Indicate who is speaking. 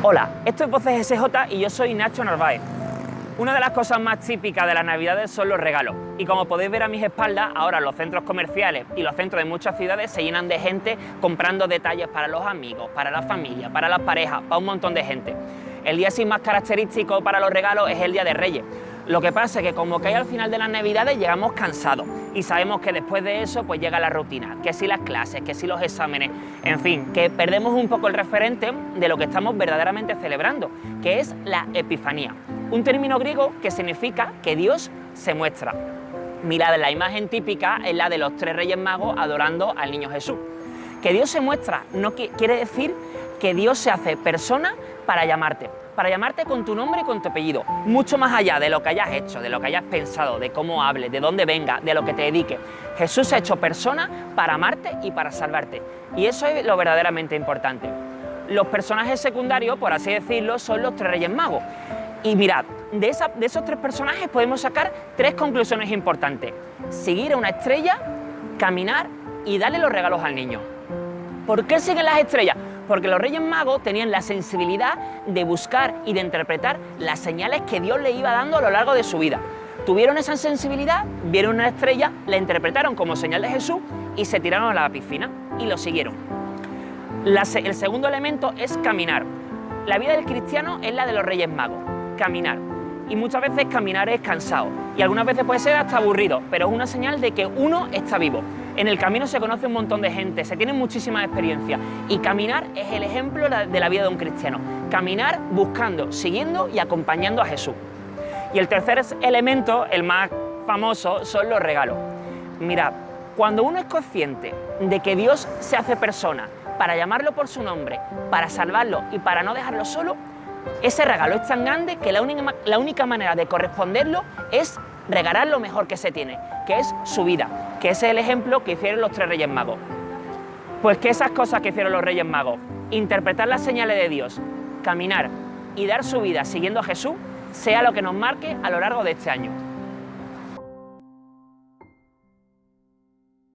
Speaker 1: Hola, esto es Voces SJ y yo soy Nacho Narváez. Una de las cosas más típicas de las navidades son los regalos y como podéis ver a mis espaldas, ahora los centros comerciales y los centros de muchas ciudades se llenan de gente comprando detalles para los amigos, para la familia, para las parejas, para un montón de gente. El día sin más característico para los regalos es el Día de Reyes. Lo que pasa es que como hay al final de las navidades llegamos cansados. Y sabemos que después de eso pues llega la rutina, que si las clases, que si los exámenes, en fin, que perdemos un poco el referente de lo que estamos verdaderamente celebrando, que es la Epifanía, un término griego que significa que Dios se muestra. Mirad, la imagen típica es la de los tres reyes magos adorando al niño Jesús. Que Dios se muestra no quiere decir que Dios se hace persona para llamarte, para llamarte con tu nombre y con tu apellido, mucho más allá de lo que hayas hecho, de lo que hayas pensado, de cómo hables, de dónde venga, de lo que te dedique. Jesús se ha hecho persona para amarte y para salvarte. Y eso es lo verdaderamente importante. Los personajes secundarios, por así decirlo, son los tres reyes magos. Y mirad, de, de esos tres personajes podemos sacar tres conclusiones importantes. Seguir a una estrella, caminar y darle los regalos al niño. ¿Por qué siguen las estrellas? Porque los Reyes Magos tenían la sensibilidad de buscar y de interpretar las señales que Dios le iba dando a lo largo de su vida. Tuvieron esa sensibilidad, vieron una estrella, la interpretaron como señal de Jesús y se tiraron a la piscina y lo siguieron. el segundo elemento es caminar. La vida del cristiano es la de los Reyes Magos, caminar. Y muchas veces caminar es cansado y algunas veces puede ser hasta aburrido, pero es una señal de que uno está vivo. En el camino se conoce un montón de gente, se tienen muchísimas experiencias y caminar es el ejemplo de la vida de un cristiano. Caminar buscando, siguiendo y acompañando a Jesús. Y el tercer elemento, el más famoso, son los regalos. Mira, cuando uno es consciente de que Dios se hace persona para llamarlo por su nombre, para salvarlo y para no dejarlo solo, ese regalo es tan grande que la única, la única manera de corresponderlo es regalar lo mejor que se tiene, que es su vida, que ese es el ejemplo que hicieron los tres Reyes Magos. Pues que esas cosas que hicieron los Reyes Magos, interpretar las señales de Dios, caminar y dar su vida siguiendo a Jesús, sea lo que nos marque a lo largo de este año.